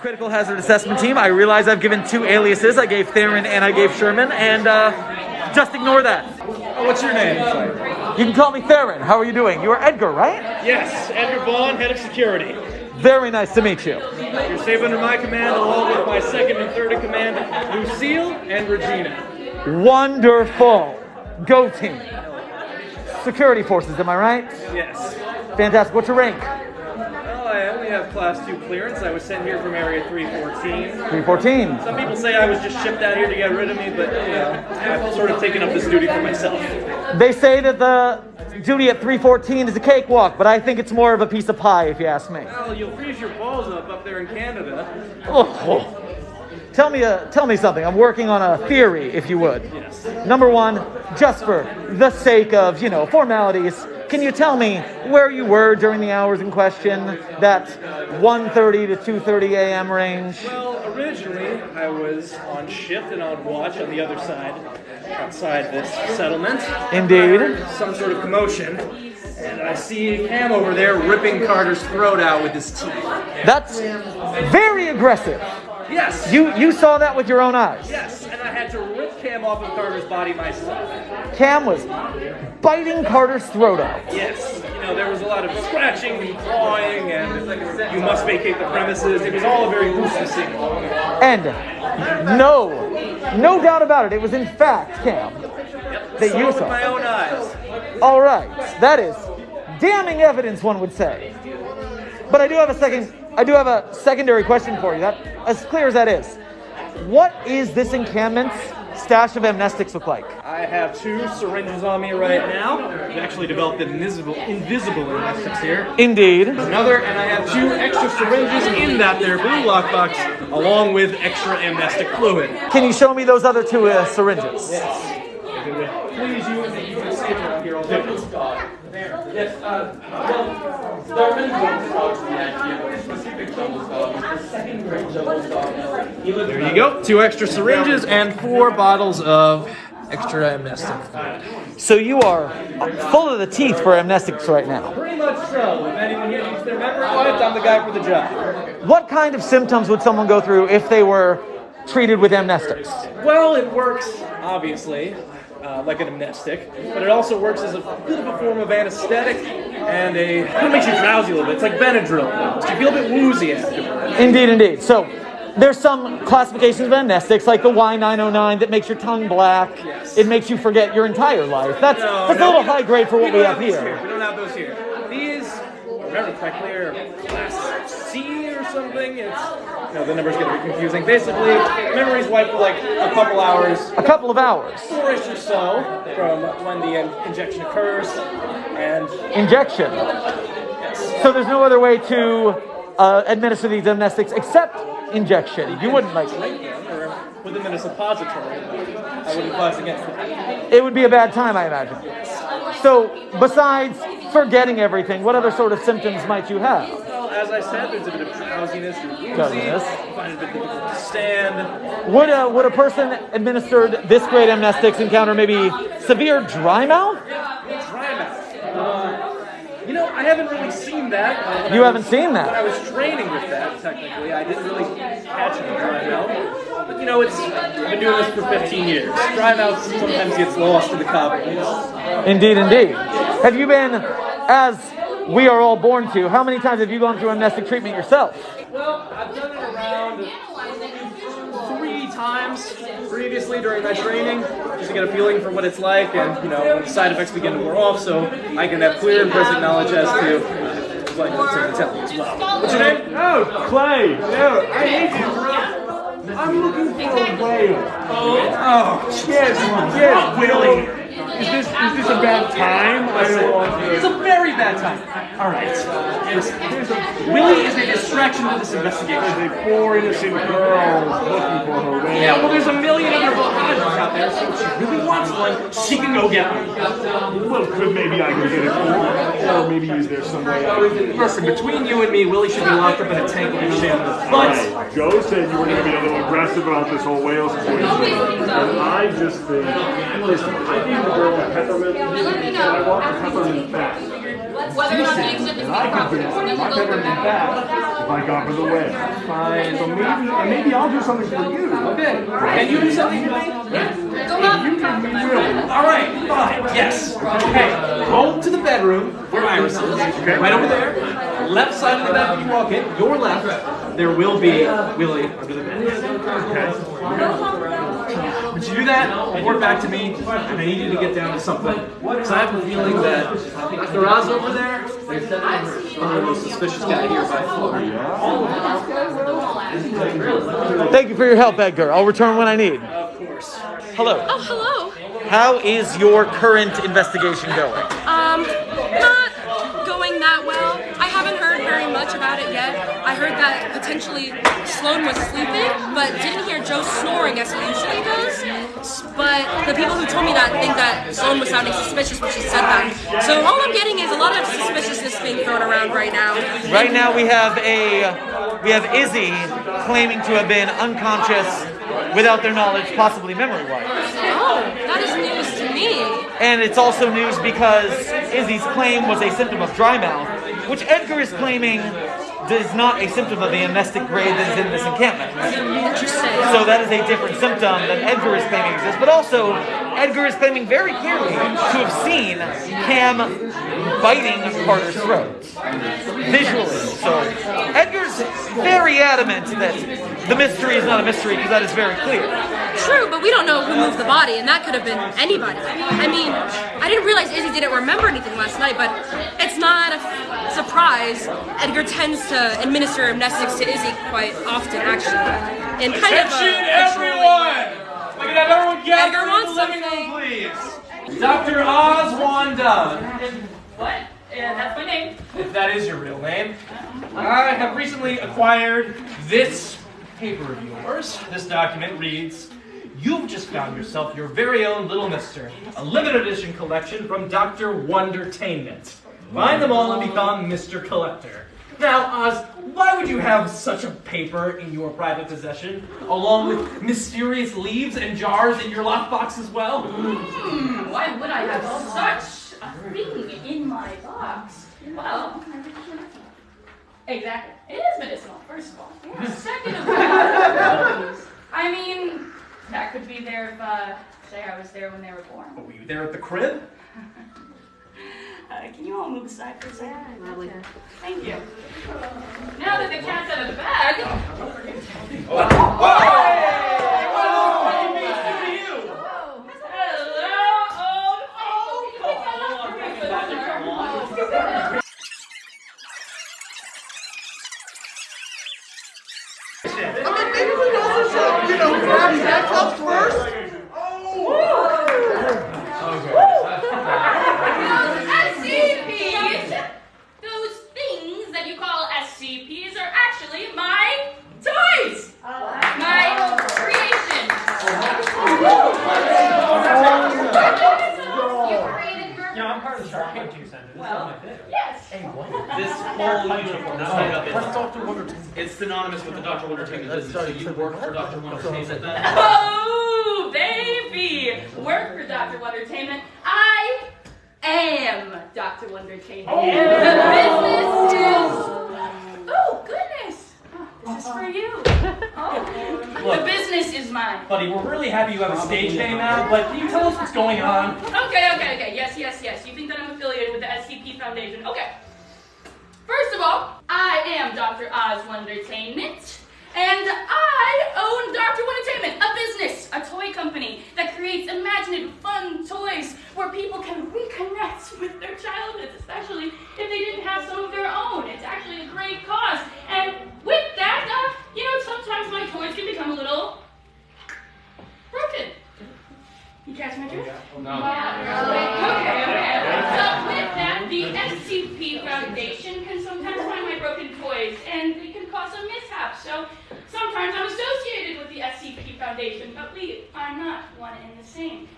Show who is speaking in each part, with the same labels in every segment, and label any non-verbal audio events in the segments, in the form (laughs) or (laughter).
Speaker 1: Critical hazard assessment team. I realize I've given two aliases. I gave Theron and I gave Sherman, and uh, just ignore that.
Speaker 2: What's your name?
Speaker 1: You can call me Theron. How are you doing? You are Edgar, right?
Speaker 2: Yes, Edgar Vaughn, head of security.
Speaker 1: Very nice to meet you.
Speaker 2: You're safe under my command, along with my second and third in command, Lucille and Regina.
Speaker 1: Wonderful. Go team. Security forces, am I right?
Speaker 2: Yes.
Speaker 1: Fantastic. What's your rank?
Speaker 2: Well, I only have class two clearance. I was sent here from Area 314.
Speaker 1: 314.
Speaker 2: Some people say I was just shipped out here to get rid of me, but you know, I've sort of taken up this duty for myself.
Speaker 1: They say that the duty at 314 is a cakewalk, but I think it's more of a piece of pie, if you ask me.
Speaker 2: Well, you'll freeze your balls up up there in Canada.
Speaker 1: Oh. Tell me, a, tell me something. I'm working on a theory, if you would.
Speaker 2: Yes.
Speaker 1: Number one, just for the sake of, you know, formalities, can you tell me where you were during the hours in question, that 1.30 to 2.30 a.m. range?
Speaker 2: Well, originally I was on shift and on watch on the other side, outside this settlement.
Speaker 1: Indeed.
Speaker 2: Some sort of commotion, and I see Cam over there ripping Carter's throat out with his teeth.
Speaker 1: That's very aggressive.
Speaker 2: Yes.
Speaker 1: You, you saw that with your own eyes.
Speaker 2: Yes, and I had to rip Cam off of Carter's body myself.
Speaker 1: Cam was biting Carter's throat out.
Speaker 2: Yes. You know, there was a lot of scratching and clawing, and you must vacate the premises. It was all a very gruesome scene.
Speaker 1: And no, no doubt about it, it was in fact Cam that
Speaker 2: Saw
Speaker 1: you
Speaker 2: with
Speaker 1: saw.
Speaker 2: my own eyes.
Speaker 1: All right, that is damning evidence, one would say. But I do have a second. I do have a secondary question for you. That, as clear as that is, what is this encampment's stash of amnestics look like?
Speaker 2: I have two syringes on me right now. We actually developed an invisible, invisible amnestics here.
Speaker 1: Indeed.
Speaker 2: Another, and I have two extra syringes in that there blue lockbox, along with extra amnestic fluid.
Speaker 1: Can you show me those other two uh, syringes?
Speaker 2: Yes. it would please you, if you could skip around here, I'll do it.
Speaker 3: Yes, uh, well, there are
Speaker 2: There you go. Two extra syringes and four bottles of extra amnestic fluid.
Speaker 1: So you are full of the teeth for amnestics right now.
Speaker 2: Pretty much so. If anyone here needs their memory wiped, I'm the guy for the job.
Speaker 1: What kind of symptoms would someone go through if they were treated with amnestics?
Speaker 2: Well, it works, obviously, uh, like an amnestic, but it also works as a bit of a form of anesthetic and a. It makes you drowsy a little bit. It's like Benadryl. almost. You feel a bit woozy afterwards.
Speaker 1: Indeed, indeed. So there's some classifications of amnestics, like the Y909, that makes your tongue black.
Speaker 2: Yes.
Speaker 1: It makes you forget your entire life. That's,
Speaker 2: No,
Speaker 1: that's
Speaker 2: no,
Speaker 1: a little high grade for what we
Speaker 2: don't
Speaker 1: have
Speaker 2: those
Speaker 1: here.
Speaker 2: We don't have those here. These, remember correctly, are class C or something. It's you know, the numbers get a bit confusing. Basically, memory's wiped for like a couple hours,
Speaker 1: A couple of hours.
Speaker 2: four-ish or so from when the in- injection occurs, and
Speaker 1: Injection.
Speaker 2: yes.
Speaker 1: So there's no other way to uh, administer these amnestics except injection. You wouldn't like.
Speaker 2: or put them in a suppository. I wouldn't advise against that.
Speaker 1: It would be a bad time, I imagine. So besides forgetting everything, what other sort of symptoms might you have?
Speaker 2: As I said, there's a bit of drowsiness, woozy,
Speaker 1: Drowsiness.
Speaker 2: find it a bit difficult to stand.
Speaker 1: Would a, would a person administered this grade amnestics encounter maybe severe dry mouth?
Speaker 2: Dry mouth. Uh, you know, I haven't really seen that. Uh,
Speaker 1: You
Speaker 2: I
Speaker 1: haven't
Speaker 2: was-
Speaker 1: seen that?
Speaker 2: When I was training with that, technically, I didn't really catch any dry mouth. But you know, it's I've been doing this for 15 years. Dry mouth sometimes gets lost in the cobwebs.
Speaker 1: Indeed, indeed. Have you been, as we are all born to, how many times have you gone through amnestic treatment yourself?
Speaker 2: Well, I've done it around three times previously during my training, just to get a feeling for what it's like, and you know, when the side effects begin to wear off, so I can have clear and present knowledge as to what it's tell you as well. What's your name?
Speaker 4: Oh, Clay! No, I hate you. I'm looking for a whale.
Speaker 2: Oh,
Speaker 4: Yes, yes, Willie. Is this is this a bad time? I don't want
Speaker 2: it's
Speaker 4: to.
Speaker 2: a very bad time. All right. Listen,
Speaker 4: There's a,
Speaker 2: Willie is a distraction to this investigation.
Speaker 4: there's a poor innocent girl looking for her whale.
Speaker 2: Yeah, well, there's a million other Bahamas out there, so if she really wants one, she can go get one.
Speaker 4: Well, could maybe I can get it for her, or maybe is there some way?
Speaker 2: Listen, between you and me, Willie should be locked up in a tank with a shambles. But
Speaker 4: Right. Joe said you were going to be a little aggressive about this whole whale situation, and I just think, listen, I gave the girl a peppermint, and I want the peppermint back.
Speaker 5: Whether or not the exhibit is
Speaker 4: And I could
Speaker 5: proper.
Speaker 4: do
Speaker 5: And then
Speaker 4: my
Speaker 5: we'll go
Speaker 4: better than that if I got rid of the whale.
Speaker 2: Fine.
Speaker 4: So maybe, maybe I'll do something for you.
Speaker 2: Okay. Can you do something for me?
Speaker 5: Go up and talk to my friend.
Speaker 2: All right, fine. Yes. Okay. Go to the bedroom where Iris is. Right over there. Left side of the bed when you walk in. Your left. There will be Willie under the bed. Would you do that? Report back to me, and I need you to get down to something. Because I have a feeling that Dr. Oz over there is the most suspicious guy here by far.
Speaker 1: Thank you for your help, Edgar. I'll return when I need.
Speaker 2: Of course.
Speaker 1: Hello.
Speaker 6: Oh, hello.
Speaker 1: How is your current investigation going?
Speaker 6: Um, not going that well. I haven't heard very much about it yet. I heard that potentially Sloan was sleeping, but didn't hear Joe snoring as he usually does. But the people who told me that think that Sloan was sounding suspicious when she said that. So all I'm getting is a lot of suspiciousness being thrown around right now.
Speaker 1: Right now we have a we have Izzy claiming to have been unconscious without their knowledge, possibly memory wise.
Speaker 6: Oh, that is news to me.
Speaker 1: And it's also news because Izzy's claim was a symptom of dry mouth, which Edgar is claiming is not a symptom of the amnestic grade that is in this encampment. So that is a different symptom that Edgar is claiming exists. But also, Edgar is claiming very clearly to have seen Cam biting Carter's throat visually. So Edgar's very adamant that the mystery is not a mystery because that is very clear.
Speaker 6: True, but we don't know who moved the body, and that could have been anybody. I mean, I didn't realize Izzy didn't remember anything last night, but it's not a f- surprise. Edgar tends to administer amnestics to Izzy quite often, actually. In kind of a,
Speaker 2: Attention,
Speaker 6: a trolling
Speaker 2: everyone! Everyone
Speaker 6: Edgar
Speaker 2: the living room, please. Dr. Oz Wanda.
Speaker 5: What? Yeah, that's my name.
Speaker 2: If that is your real name. I have recently acquired this paper of yours. This document reads, You've just found yourself your very own Little Mister, a limited edition collection from Dr. Wondertainment. Find them all and become Mr. Collector. Now, Oz, why would you have such a paper in your private possession, along with mysterious leaves and jars in your lockbox as well?
Speaker 5: Hmm, why would I have such a thing in my box? Well, exactly. It is medicinal, first of all. Yeah, (laughs) second of all, I mean, that could be there if, uh, say I was there when they were born.
Speaker 2: Were you there at the crib? (laughs)
Speaker 5: Uh, can you all move aside for a second? Thank you. Now that the cat's out of the bag. Hello, SCPs! Those things that you call SCPs are actually my toys! My creations! You created your...
Speaker 2: Yeah, I'm part of the Shark Tank Center. This
Speaker 5: Well,
Speaker 2: is my thing.
Speaker 5: yes. Hey, what?
Speaker 7: This whole uniform is made up. It's Dr. Wonder. It's synonymous with the Dr. Wonder business. So you work for Dr. Wonder then?
Speaker 5: Oh, baby! Work for Dr. Wondertainment. I am Dr. Wondertainment. Oh. The business is. This is for you. Oh, the business is mine.
Speaker 2: Buddy, we're really happy you have a stage name now, but can you tell us what's going on?
Speaker 5: Okay, okay, okay. Yes, yes, yes. You think that I'm affiliated with the SCP Foundation? Okay. First of all, I am Dr. Oz Wondertainment, and I own Dr. Wondertainment, a business, a toy company that creates imaginative, fun toys where people can reconnect (laughs) with their childhoods, especially if they didn't have some of their own. It's actually a great cause. And with that, uh, you know, sometimes my toys can become a little broken. You catch my drift? Okay, okay. So with that, the SCP Foundation can sometimes find my broken toys, and it can cause some mishaps. So sometimes I'm associated with the SCP Foundation, but we are not one and the same.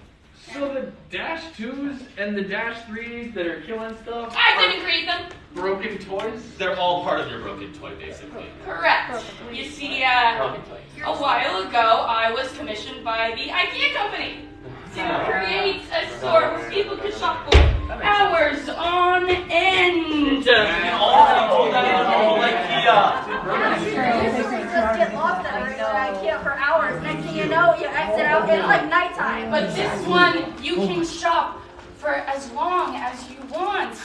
Speaker 7: So the Dash 2s and the Dash 3s that are killing stuff
Speaker 5: I
Speaker 7: are
Speaker 5: didn't create them.
Speaker 7: broken toys?
Speaker 8: They're all part of your broken toy, basically.
Speaker 5: Correct. You see, uh, a while ago, I was commissioned by the IKEA company to (laughs) create a store where people could shop for hours on end.
Speaker 7: all that in a whole IKEA.
Speaker 9: just get lost at IKEA for hours. You know, you exit out. It's like nighttime.
Speaker 5: But this one, you can shop for as long as you want.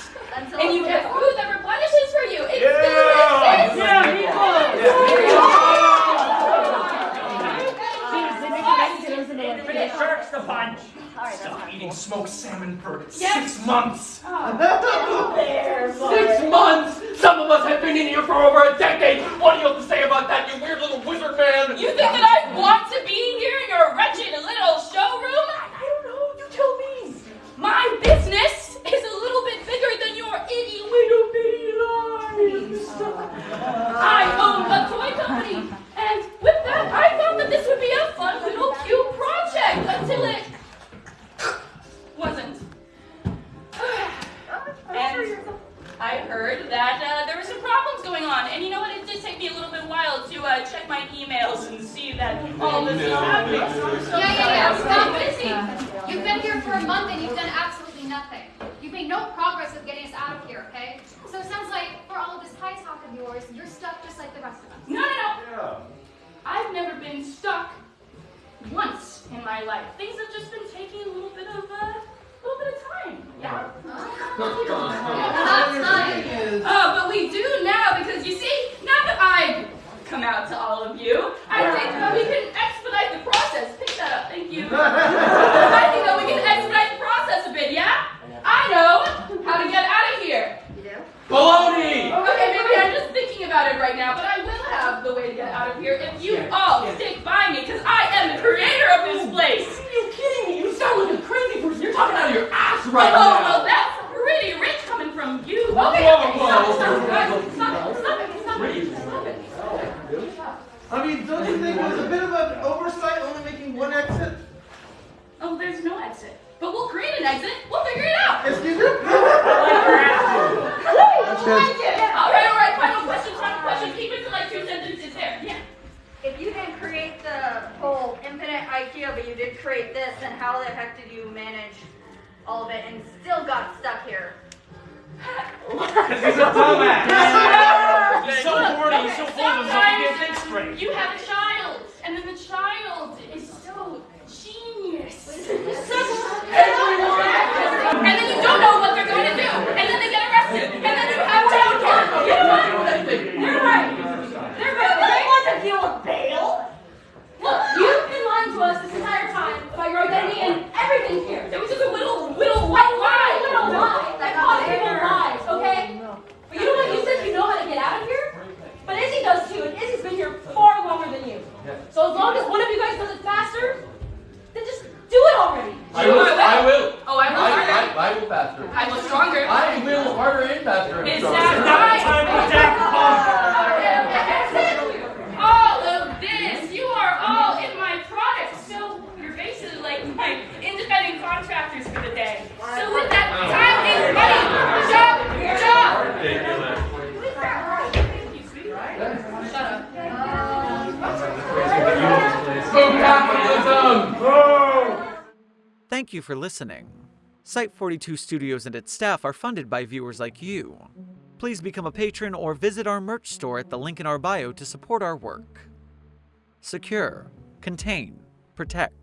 Speaker 4: Yeah,
Speaker 10: yeah, yeah. Stop it.
Speaker 5: busy.
Speaker 10: You've been here for a month and you've done absolutely nothing. You've made no progress with getting us out of here, okay? So it sounds like for all of this high talk of yours, you're stuck just like the rest of us.
Speaker 5: No, no, no. I've never been stuck once in my life. Things have just been taking a little bit of uh, a little bit of time. Yeah.
Speaker 10: Not time.
Speaker 5: Oh, but we do now because you see, now that I've come out to all of you, I think that we can expedite the process. Pick that up, thank you. I think that we can expedite the process a bit. Yeah. I know how to get out of here.
Speaker 9: You do?
Speaker 3: Baloney!
Speaker 5: Okay, maybe I'm just thinking about it right now, but I will have the way to get out of here if you all stick by me, because I am the creator of this place.
Speaker 3: Are you kidding me? You sound like a crazy person. You're talking out of your ass right
Speaker 5: oh,
Speaker 3: now.
Speaker 5: well, that's pretty rich coming from you. Okay,
Speaker 3: Whoa,
Speaker 5: okay,
Speaker 3: whoa,
Speaker 5: stop,
Speaker 3: whoa.
Speaker 5: stop, guys, stop it, stop it, stop it, stop it.
Speaker 11: I mean, don't you think it was a bit of an oversight only making one exit?
Speaker 5: Oh, there's no exit. But we'll create an exit. We'll figure it out.
Speaker 11: Excuse me?
Speaker 5: That's good. All right, all right. Final question, final question. Keep it to like two sentences there. Yeah.
Speaker 9: If you didn't create the whole infinite IKEA, but you did create this, and how the heck did you manage all of it and still got stuck here?
Speaker 12: Because he's a (laughs) dumbass. (laughs) He's so
Speaker 5: Look,
Speaker 12: horny, he's so
Speaker 5: okay,
Speaker 12: full of himself, he can't
Speaker 5: sometimes
Speaker 12: think straight.
Speaker 5: You have a child, and then the child is so genius. (laughs) and then you don't know what they're going to do, and then they get arrested, and then you have childcare. You're right. They're right. They're right. They want to deal with bail. Look, you've been lying to us this entire time about your identity and everything here. It was just a little, little white lie. Little lie that cost people lives, okay? But you know what? You said you know how to get out of here. But Izzy does too, and Izzy's been here far longer than you. So as long as one of you guys does it faster, then just do it already.
Speaker 3: I will. I will.
Speaker 5: Oh, I will
Speaker 3: I,
Speaker 5: harder.
Speaker 3: I, I will faster.
Speaker 5: I will stronger.
Speaker 3: I will harder and faster. and
Speaker 5: Is
Speaker 3: stronger.
Speaker 5: that
Speaker 12: Time for
Speaker 5: right?
Speaker 12: Jack Pump.
Speaker 5: Okay, okay, that's it. All of this, you are all in my product. So you're basically like my independent contractors for the day. So with that, time is money. Job, job. Shut up.
Speaker 3: Boom capitalism!
Speaker 1: Thank you for listening. Site 42 Studios and its staff are funded by viewers like you. Please become a patron or visit our merch store at the link in our bio to support our work. Secure, contain, protect.